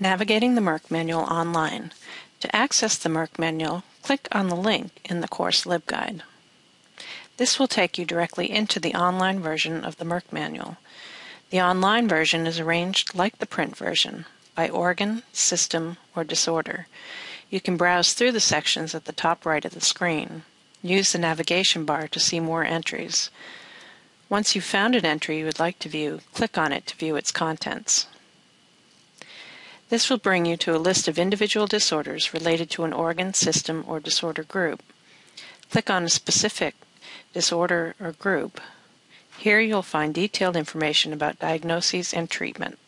Navigating the Merck Manual online. To access the Merck Manual, click on the link in the course LibGuide. This will take you directly into the online version of the Merck Manual. The online version is arranged like the print version, by organ, system, or disorder. You can browse through the sections at the top right of the screen. Use the navigation bar to see more entries. Once you've found an entry you would like to view, click on it to view its contents. This will bring you to a list of individual disorders related to an organ, system, or disorder group. Click on a specific disorder or group. Here you'll find detailed information about diagnoses and treatment.